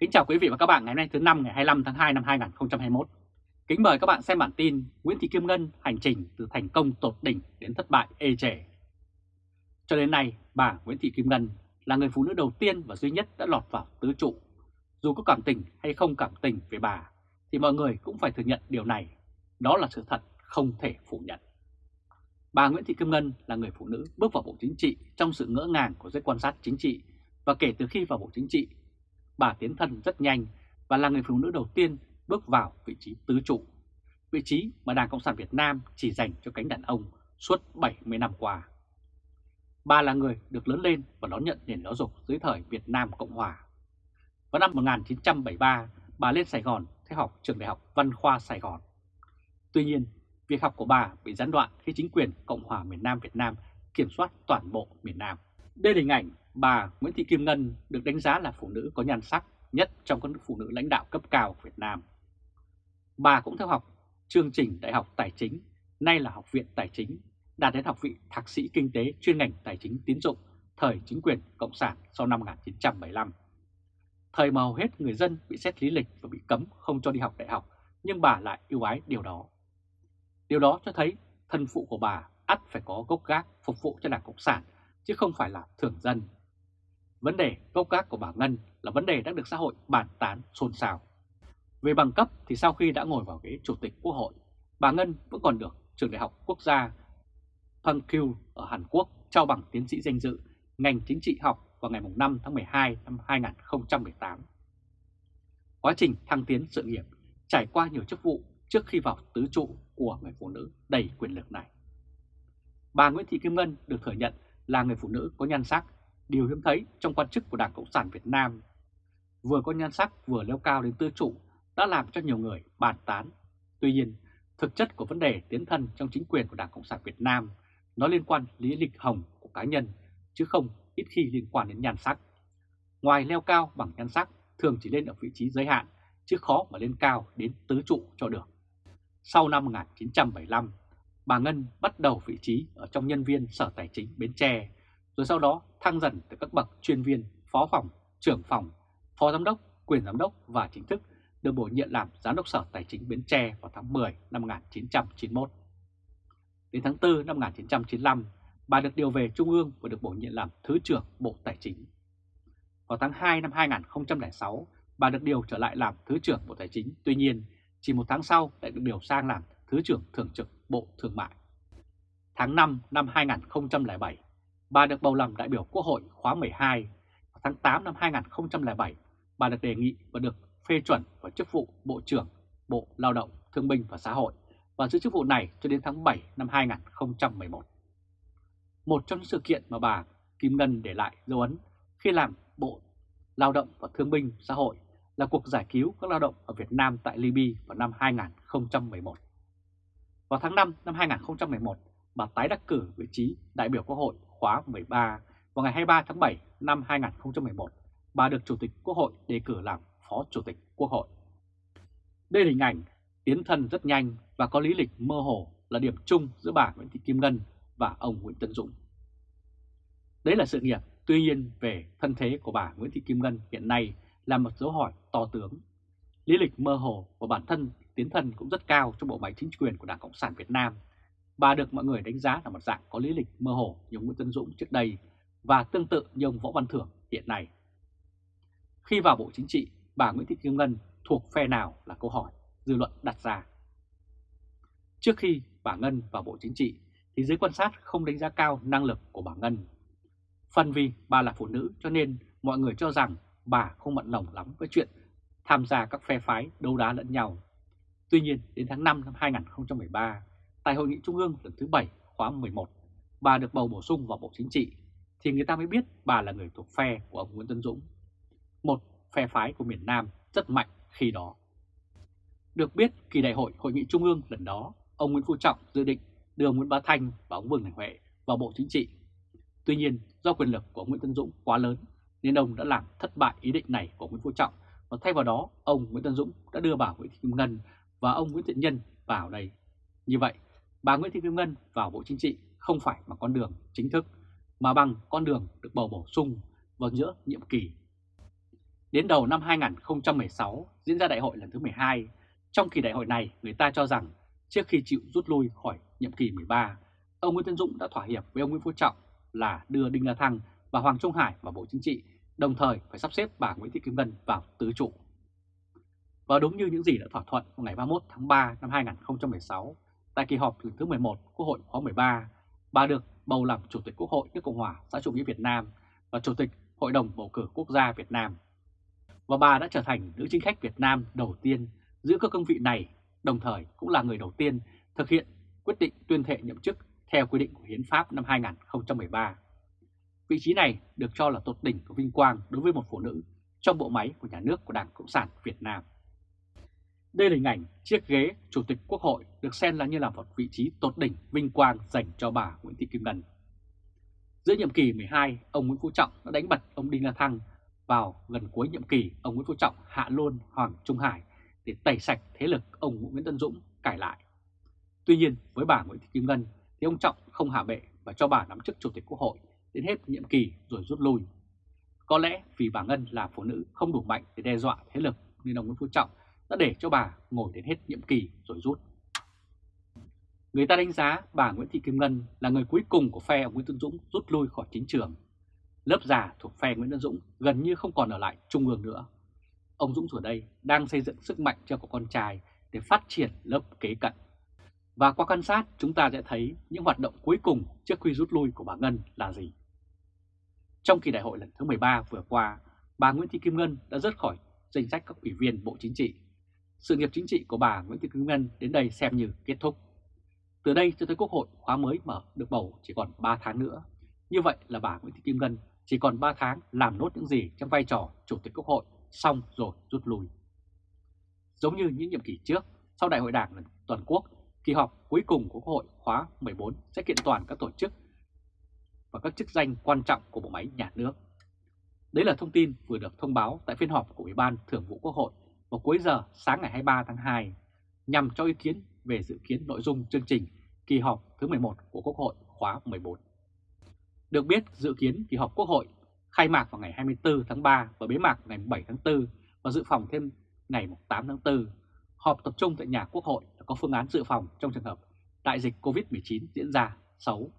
Kính chào quý vị và các bạn ngày hôm nay thứ năm ngày 25 tháng 2 năm 2021. Kính mời các bạn xem bản tin Nguyễn Thị Kim Ngân hành trình từ thành công tột đỉnh đến thất bại ê chề. Cho đến nay, bà Nguyễn Thị Kim Ngân là người phụ nữ đầu tiên và duy nhất đã lọt vào tứ trụ. Dù có cảm tình hay không cảm tình về bà, thì mọi người cũng phải thừa nhận điều này. Đó là sự thật không thể phủ nhận. Bà Nguyễn Thị Kim Ngân là người phụ nữ bước vào Bộ Chính trị trong sự ngỡ ngàng của giới quan sát chính trị và kể từ khi vào Bộ Chính trị bà tiến thân rất nhanh và là người phụ nữ đầu tiên bước vào vị trí tứ trụ, vị trí mà Đảng Cộng sản Việt Nam chỉ dành cho cánh đàn ông suốt 70 năm qua. Bà là người được lớn lên và đón nhận nền giáo dục dưới thời Việt Nam Cộng Hòa. Vào năm 1973, bà lên Sài Gòn theo học trường đại học Văn khoa Sài Gòn. Tuy nhiên, việc học của bà bị gián đoạn khi chính quyền Cộng hòa miền Nam Việt Nam kiểm soát toàn bộ miền Nam. Đây là hình ảnh bà Nguyễn Thị Kim Ngân được đánh giá là phụ nữ có nhan sắc nhất trong các phụ nữ lãnh đạo cấp cao Việt Nam. Bà cũng theo học chương trình Đại học Tài chính, nay là Học viện Tài chính, đạt đến học vị thạc sĩ kinh tế chuyên ngành tài chính tín dụng thời chính quyền Cộng sản sau năm 1975. Thời mà hầu hết người dân bị xét lý lịch và bị cấm không cho đi học đại học, nhưng bà lại yêu ái điều đó. Điều đó cho thấy thân phụ của bà ắt phải có gốc gác phục vụ cho Đảng Cộng sản, chứ không phải là thường dân Vấn đề gốc gác của bà Ngân là vấn đề đã được xã hội bàn tán xôn xao. Về bằng cấp thì sau khi đã ngồi vào ghế chủ tịch quốc hội, bà Ngân vẫn còn được trường đại học quốc gia Pankyu ở Hàn Quốc trao bằng tiến sĩ danh dự ngành chính trị học vào ngày 5 tháng 12 năm 2018. Quá trình thăng tiến sự nghiệp trải qua nhiều chức vụ trước khi vào tứ trụ của người phụ nữ đầy quyền lực này. Bà Nguyễn Thị Kim Ngân được thừa nhận là người phụ nữ có nhan sắc điều hiếm thấy trong quan chức của Đảng Cộng sản Việt Nam. Vừa có nhan sắc vừa leo cao đến tư trụ đã làm cho nhiều người bàn tán. Tuy nhiên, thực chất của vấn đề tiến thân trong chính quyền của Đảng Cộng sản Việt Nam nó liên quan lý lịch hồng của cá nhân, chứ không ít khi liên quan đến nhan sắc. Ngoài leo cao bằng nhan sắc, thường chỉ lên ở vị trí giới hạn, chứ khó mà lên cao đến tứ trụ cho được. Sau năm 1975, bà Ngân bắt đầu vị trí ở trong nhân viên Sở Tài chính Bến Tre rồi sau đó thăng dần từ các bậc chuyên viên, phó phòng, trưởng phòng, phó giám đốc, quyền giám đốc và chính thức được bổ nhiệm làm giám đốc sở tài chính Bến Tre vào tháng 10 năm 1991. Đến tháng 4 năm 1995, bà được điều về Trung ương và được bổ nhiệm làm Thứ trưởng Bộ Tài chính. Vào tháng 2 năm 2006, bà được điều trở lại làm Thứ trưởng Bộ Tài chính, tuy nhiên chỉ một tháng sau lại được điều sang làm Thứ trưởng Thường trực Bộ Thương mại. Tháng 5 năm 2007, bà được bầu làm đại biểu Quốc hội khóa 12. Tháng 8 năm 2007, bà được đề nghị và được phê chuẩn vào chức vụ Bộ trưởng Bộ Lao động, Thương binh và Xã hội và giữ chức vụ này cho đến tháng 7 năm 2011. Một trong những sự kiện mà bà Kim Ngân để lại dấu ấn khi làm Bộ Lao động và Thương binh Xã hội là cuộc giải cứu các lao động ở Việt Nam tại Libya vào năm 2011. Vào tháng 5 năm 2011, bà tái đắc cử vị trí đại biểu Quốc hội khóa 13 vào ngày 23 tháng 7 năm 2011, bà được Chủ tịch Quốc hội đề cử làm Phó Chủ tịch Quốc hội. Đây là hình ảnh tiến thân rất nhanh và có lý lịch mơ hồ là điểm chung giữa bà Nguyễn Thị Kim Ngân và ông Nguyễn Tân Dũng. Đấy là sự nghiệp, tuy nhiên về thân thế của bà Nguyễn Thị Kim Ngân hiện nay là một dấu hỏi to tướng. Lý lịch mơ hồ và bản thân tiến thân cũng rất cao trong bộ máy chính quyền của Đảng Cộng sản Việt Nam Bà được mọi người đánh giá là một dạng có lý lịch mơ hồ như Nguyễn Tân Dũng trước đây và tương tự như ông Võ Văn Thưởng hiện nay. Khi vào Bộ Chính trị, bà Nguyễn Thị Kim Ngân thuộc phe nào là câu hỏi dư luận đặt ra. Trước khi bà Ngân vào Bộ Chính trị thì giới quan sát không đánh giá cao năng lực của bà Ngân. Phần vì bà là phụ nữ cho nên mọi người cho rằng bà không mặn lòng lắm với chuyện tham gia các phe phái đấu đá lẫn nhau. Tuy nhiên đến tháng 5 năm 2013, Tại Hội nghị Trung ương lần thứ 7 khóa 11, bà được bầu bổ sung vào Bộ Chính trị, thì người ta mới biết bà là người thuộc phe của ông Nguyễn Tân Dũng, một phe phái của miền Nam rất mạnh khi đó. Được biết, kỳ đại hội Hội nghị Trung ương lần đó, ông Nguyễn Phú Trọng dự định đưa ông Nguyễn Bá Thanh và ông Vương Đình Huệ vào Bộ Chính trị. Tuy nhiên, do quyền lực của Nguyễn Tân Dũng quá lớn, nên ông đã làm thất bại ý định này của Nguyễn Phú Trọng và thay vào đó, ông Nguyễn Tân Dũng đã đưa bà Nguyễn Thị Kim Ngân và ông Nguyễn Thiện Nhân vào đây. Như vậy, bà Nguyễn Thị Kim Ngân vào Bộ Chính trị không phải bằng con đường chính thức, mà bằng con đường được bầu bổ sung vào giữa nhiệm kỳ. Đến đầu năm 2016 diễn ra đại hội lần thứ 12, trong kỳ đại hội này người ta cho rằng trước khi chịu rút lui khỏi nhiệm kỳ 13, ông Nguyễn Tân Dũng đã thỏa hiệp với ông Nguyễn Phú Trọng là đưa Đinh La Thăng và Hoàng Trung Hải vào Bộ Chính trị, đồng thời phải sắp xếp bà Nguyễn Thị Kim Ngân vào tứ trụ. Và đúng như những gì đã thỏa thuận vào ngày 31 tháng 3 năm 2016, tại kỳ họp lần thứ 11 Quốc hội khóa 13, bà được bầu làm Chủ tịch Quốc hội nước Cộng hòa xã chủ nghĩa Việt Nam và Chủ tịch Hội đồng Bầu cử Quốc gia Việt Nam. Và bà đã trở thành nữ chính khách Việt Nam đầu tiên giữ các cương vị này, đồng thời cũng là người đầu tiên thực hiện quyết định tuyên thệ nhậm chức theo quy định của Hiến pháp năm 2013. Vị trí này được cho là tột đỉnh của vinh quang đối với một phụ nữ trong bộ máy của nhà nước của Đảng Cộng sản Việt Nam. Đây là hình ảnh chiếc ghế Chủ tịch Quốc hội được xem là như là một vị trí tột đỉnh vinh quang dành cho bà Nguyễn Thị Kim Ngân. Giữa nhiệm kỳ 12, ông Nguyễn Phú Trọng đã đánh bật ông Đinh La Thăng vào gần cuối nhiệm kỳ, ông Nguyễn Phú Trọng hạ luôn Hoàng Trung Hải để tẩy sạch thế lực ông Nguyễn Tân Dũng cải lại. Tuy nhiên, với bà Nguyễn Thị Kim Ngân thì ông Trọng không hạ bệ và cho bà nắm chức Chủ tịch Quốc hội đến hết nhiệm kỳ rồi rút lui. Có lẽ vì bà Ngân là phụ nữ không đủ mạnh để đe dọa thế lực nên ông Nguyễn Phú Trọng đã để cho bà ngồi đến hết nhiệm kỳ rồi rút. Người ta đánh giá bà Nguyễn Thị Kim Ngân là người cuối cùng của phe ông Nguyễn Tân Dũng rút lui khỏi chính trường. Lớp già thuộc phe Nguyễn Tân Dũng gần như không còn ở lại trung ương nữa. Ông Dũng ở đây đang xây dựng sức mạnh cho con trai để phát triển lớp kế cận. Và qua quan sát chúng ta sẽ thấy những hoạt động cuối cùng trước khi rút lui của bà Ngân là gì. Trong kỳ đại hội lần thứ 13 vừa qua, bà Nguyễn Thị Kim Ngân đã rớt khỏi danh sách các ủy viên Bộ Chính trị. Sự nghiệp chính trị của bà Nguyễn Thị Kim Ngân đến đây xem như kết thúc. Từ đây cho tới Quốc hội khóa mới mở được bầu chỉ còn 3 tháng nữa. Như vậy là bà Nguyễn Thị Kim Ngân chỉ còn 3 tháng làm nốt những gì trong vai trò Chủ tịch Quốc hội xong rồi rút lui. Giống như những nhiệm kỳ trước, sau Đại hội Đảng toàn quốc, kỳ họp cuối cùng của Quốc hội khóa 14 sẽ kiện toàn các tổ chức và các chức danh quan trọng của bộ máy nhà nước. Đấy là thông tin vừa được thông báo tại phiên họp của Ủy ban Thường vụ Quốc hội vào cuối giờ sáng ngày 23 tháng 2 nhằm cho ý kiến về dự kiến nội dung chương trình kỳ họp thứ 11 của Quốc hội khóa 14. Được biết dự kiến kỳ họp Quốc hội khai mạc vào ngày 24 tháng 3 và bế mạc ngày 7 tháng 4 và dự phòng thêm ngày 8 tháng 4. Họp tập trung tại nhà Quốc hội đã có phương án dự phòng trong trường hợp đại dịch COVID-19 diễn ra xấu.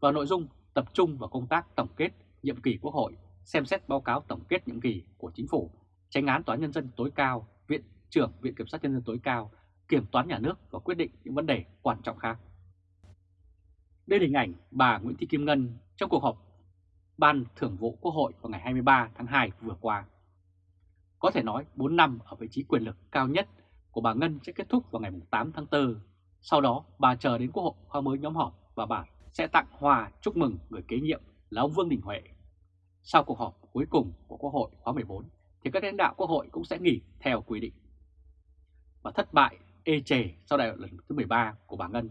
Và nội dung tập trung vào công tác tổng kết nhiệm kỳ Quốc hội, xem xét báo cáo tổng kết nhiệm kỳ của Chính phủ, tránh án Tòa nhân dân tối cao, Viện trưởng Viện Kiểm sát nhân dân tối cao, Kiểm toán nhà nước và quyết định những vấn đề quan trọng khác. Đây là hình ảnh bà Nguyễn Thị Kim Ngân trong cuộc họp Ban thưởng vụ Quốc hội vào ngày 23 tháng 2 vừa qua. Có thể nói 4 năm ở vị trí quyền lực cao nhất của bà Ngân sẽ kết thúc vào ngày 8 tháng 4. Sau đó bà chờ đến Quốc hội khoa mới nhóm họp và bà sẽ tặng hòa chúc mừng người kế nhiệm là ông Vương Đình Huệ. Sau cuộc họp cuối cùng của Quốc hội khóa 14 thì các lãnh đạo Quốc hội cũng sẽ nghỉ theo quy định. Và thất bại ê chề sau đại hội lần thứ 13 của bà Ngân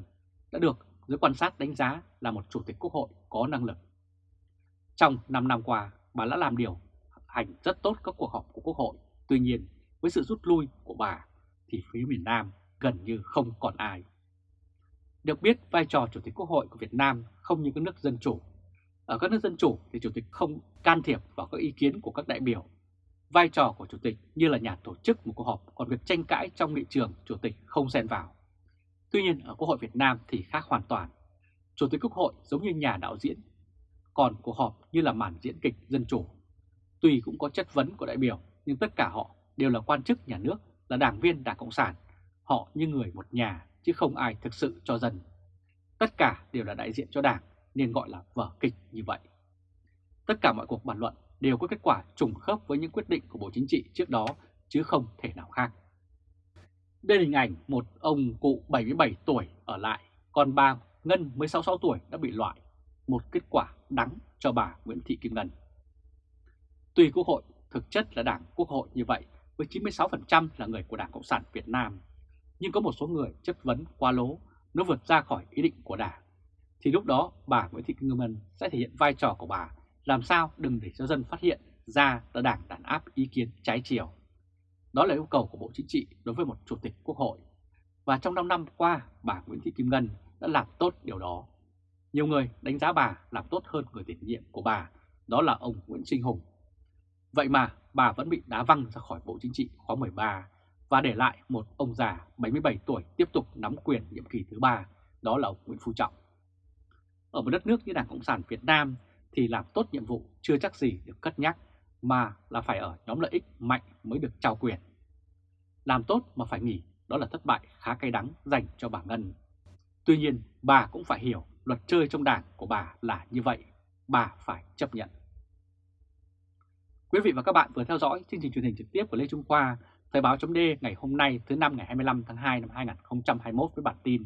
đã được giới quan sát đánh giá là một chủ tịch Quốc hội có năng lực. Trong 5 năm qua, bà đã làm điều hành rất tốt các cuộc họp của Quốc hội. Tuy nhiên, với sự rút lui của bà thì phía miền Nam gần như không còn ai. Được biết vai trò Chủ tịch Quốc hội của Việt Nam không như các nước dân chủ. Ở các nước dân chủ thì Chủ tịch không can thiệp vào các ý kiến của các đại biểu. Vai trò của Chủ tịch như là nhà tổ chức một cuộc họp, còn việc tranh cãi trong nghị trường Chủ tịch không xen vào. Tuy nhiên ở Quốc hội Việt Nam thì khác hoàn toàn. Chủ tịch Quốc hội giống như nhà đạo diễn, còn cuộc họp như là màn diễn kịch dân chủ. Tuy cũng có chất vấn của đại biểu, nhưng tất cả họ đều là quan chức nhà nước, là đảng viên Đảng Cộng sản. Họ như người một nhà, chứ không ai thực sự cho dân. Tất cả đều là đại diện cho đảng, nên gọi là vở kịch như vậy. Tất cả mọi cuộc bàn luận đều có kết quả trùng khớp với những quyết định của Bộ Chính trị trước đó, chứ không thể nào khác. Đây là hình ảnh một ông cụ 77 tuổi ở lại, còn bà Ngân mới 66 tuổi đã bị loại. Một kết quả đắng cho bà Nguyễn Thị Kim Ngân. Tuy Quốc hội thực chất là đảng Quốc hội như vậy, với 96% là người của Đảng Cộng sản Việt Nam, nhưng có một số người chất vấn quá lố, nó vượt ra khỏi ý định của đảng. Thì lúc đó bà Nguyễn Thị Kim Ngân sẽ thể hiện vai trò của bà làm sao đừng để cho dân phát hiện ra là đảng đàn áp ý kiến trái chiều. Đó là yêu cầu của Bộ Chính trị đối với một Chủ tịch Quốc hội. Và trong 5 năm qua, bà Nguyễn Thị Kim Ngân đã làm tốt điều đó. Nhiều người đánh giá bà làm tốt hơn người tiền nhiệm của bà, đó là ông Nguyễn Sinh Hùng. Vậy mà bà vẫn bị đá văng ra khỏi Bộ Chính trị khóa 13 và để lại một ông già 77 tuổi tiếp tục nắm quyền nhiệm kỳ thứ ba, đó là ông Nguyễn Phú Trọng. Ở một đất nước như Đảng Cộng sản Việt Nam thì làm tốt nhiệm vụ chưa chắc gì được cất nhắc, mà là phải ở nhóm lợi ích mạnh mới được trao quyền. Làm tốt mà phải nghỉ, đó là thất bại khá cay đắng dành cho bà Ngân. Tuy nhiên, bà cũng phải hiểu luật chơi trong đảng của bà là như vậy, bà phải chấp nhận. Quý vị và các bạn vừa theo dõi chương trình truyền hình trực tiếp của Lê Trung Khoa, Thời báo chấm ngày hôm nay thứ năm ngày 25 tháng 2 năm 2021 với bản tin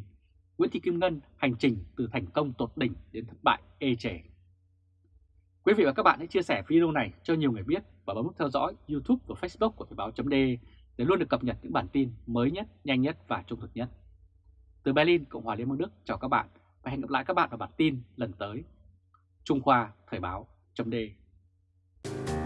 Nguyễn Thị Kim Ngân hành trình từ thành công tột đỉnh đến thất bại ê chề. Quý vị và các bạn hãy chia sẻ video này cho nhiều người biết và bấm nút theo dõi YouTube và Facebook của Thời báo .de để luôn được cập nhật những bản tin mới nhất, nhanh nhất và trung thực nhất. Từ Berlin, Cộng hòa Liên bang Đức chào các bạn và hẹn gặp lại các bạn vào bản tin lần tới. Trung Khoa Thời báo .de.